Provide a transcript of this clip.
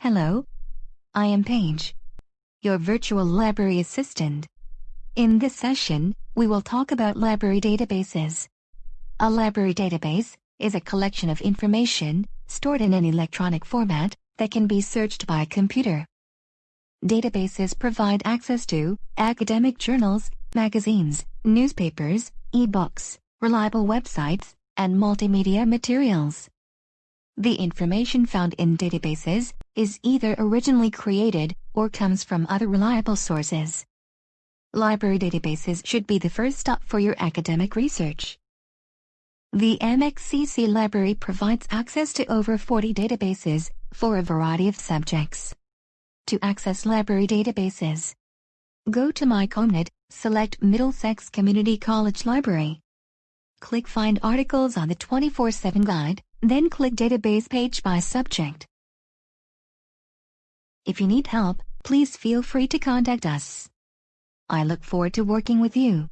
Hello. I am Paige, your virtual library assistant. In this session, we will talk about library databases. A library database is a collection of information stored in an electronic format that can be searched by a computer. Databases provide access to academic journals, magazines, newspapers, e-books, reliable websites, and multimedia materials. The information found in databases is either originally created or comes from other reliable sources. Library databases should be the first stop for your academic research. The MXCC library provides access to over 40 databases for a variety of subjects. To access library databases, go to MyCommNet, select Middlesex Community College Library. Click Find Articles on the 24-7 guide, then click Database page by subject. If you need help, please feel free to contact us. I look forward to working with you.